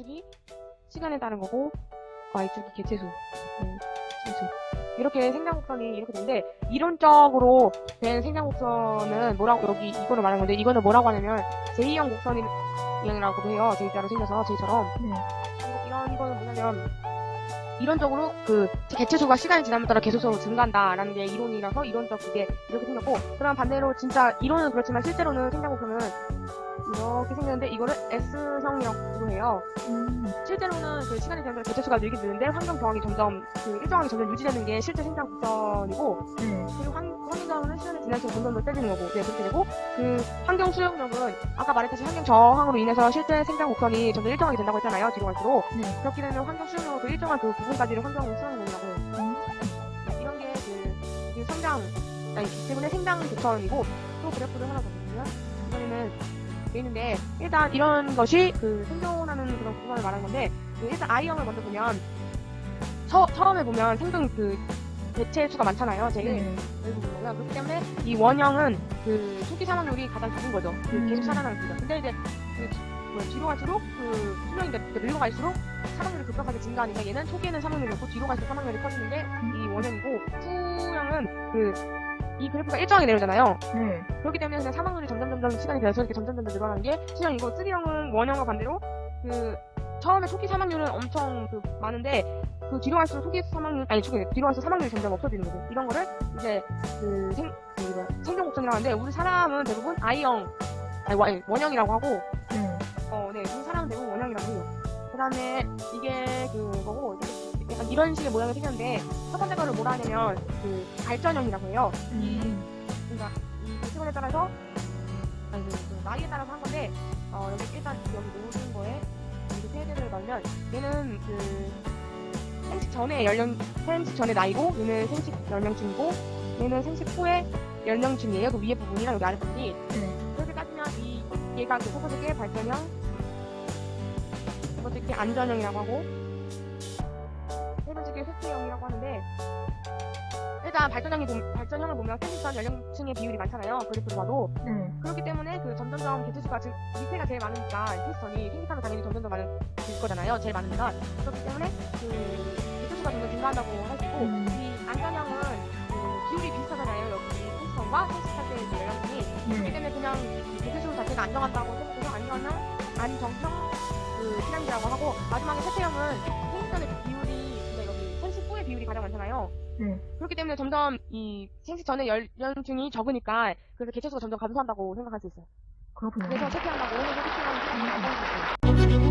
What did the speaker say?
X축이 시간에 따른 거고 Y축이 개체수. 음, 개체수. 이렇게 생장곡선이 이렇게 되는데 이론적으로 된 생장곡선은 뭐라고 여기 이거를 말하는 건데 이거는 뭐라고 하냐면 제2형 곡선이라고 해요. J자로 생겨서 J처럼 네. 이런 거는 뭐냐면 이론적으로 그 개체수가 시간이 지남에 따라 개수수로 증가한다라는 게 이론이라서 이론적 그게 이렇게 생겼고 그럼 반대로 진짜 이론은 그렇지만 실제로는 생장곡선은 이렇게 생겼는데 이거를 S형이라고 해요. 음. 실제로는 그 시간이 지나면 개체수가 늘게 되는데 환경 저항이 점점 그 일정하게 점점 유지되는 게 실제 생장 곡선이고 네. 그리고 환, 환경 저항은 시간이 지날수록 점점 더 세지는 거고 네 그렇게 되고 그 환경 수용력은 아까 말했듯이 환경 저항으로 인해서 실제 생장 곡선이 점점 일정하게 된다고 했잖아요 뒤로 갈수록 네. 그렇게 되면 환경 수용력은 그 일정한 그 부분까지를 환경 수용력이라고 음. 네, 이런 게그 그 성장 아니 때문에 생장 곡선이고 또 그래프를 하나 더 보면 이번에는 돼 있는데 일단 이런 것이 그 생존하는 그런 구간을 말하는 건데 그 일단 I형을 먼저 보면 처, 처음에 보면 생존 그 개체 수가 많잖아요 제일 네. 보면 그렇기 때문에 이 원형은 그 초기 사망률이 가장 적은 거죠 그 음. 계속 살아나는 거죠 근데 이제 그 지- 뭐 뒤로 갈수록 그 수명이 늘- 늙어 갈수록 사망률이 급격하게 증가하니까 얘는 초기에는 사망률이 없고 뒤로 갈수록 사망률이 커지는 게 이 원형이고 후형은 그 이 그래프가 일정하게 내려오잖아요 네. 그렇기 때문에 그냥 사망률이 점점 점점 시간이 지날수록 이렇게 점점 점점 늘어나는 게 C형이고 3형은 원형과 반대로 그 처음에 초기 사망률은 엄청 그 많은데 그 뒤로 갈수록 초기 사망률 아니 초기 뒤로 갈수록 사망률이 점점 없어지는 거죠. 이런 거를 이제 그 생 그 뭐야, 생존 곡선이라고 하는데 우리 사람은 대부분 I형 아니 원- 원형이라고 하고 네. 어, 네, 우리 사람은 대부분 원형이라고 해요. 그 다음에 이게 그거고, 약간 이런 식의 모양이 생겼는데, 첫 번째 거를 뭐라 하냐면, 그, 발전형이라고 해요. 음. 그러니까, 이 시간에 따라서, 아니, 그, 그 나이에 따라서 한 건데, 어, 여기 일단 여기 모든 거에, 세 넣으면, 얘는 그, 생식 전에 연령, 생식 전에 나이고, 얘는 생식 연령층이고, 얘는 생식 후에 연령층이에요. 그 위에 부분이랑 여기 아래 부분이. 네. 그렇게 따지면 이 얘가 그첫 번째 게 발전형, 두 번째 게 안전형이라고 하고, 세 번째 게 회피형이라고 하는데, 일단 발전형이 보- 발전형을 보면 생식 전 연령층의 비율이 많잖아요. 그래프로 봐도 네. 그렇기 때문에 그 점점점 개체수가 즉 밑에가 제일 많으니까 생식 전이 생식 하면 당연히 점점 더 많을 거잖아요. 제일 많으니까 그렇기 때문에 그 개체수가 점점 증가한다고 있고 음. 이 안전형은 그 비율이 비슷하잖아요. 여기 생식전과 생식할 때의 그 연령층이 그렇기 네. 때문에 그냥 대체수 자체가 안정한다고 생각해서 안정형, 안정형 그 시간이라고 하고 마지막에 세태형은 생식전의 비율이 근데 여기 생식 후의 비율이 가장 많잖아요. 네. 그렇기 때문에 점점 이 생식 전의 연령층이 적으니까 그래서 개체수가 점점 감소한다고 생각할 수 있어요. 그렇군요. 그래서 세태형하고 세태형은 안정할 수 있어요.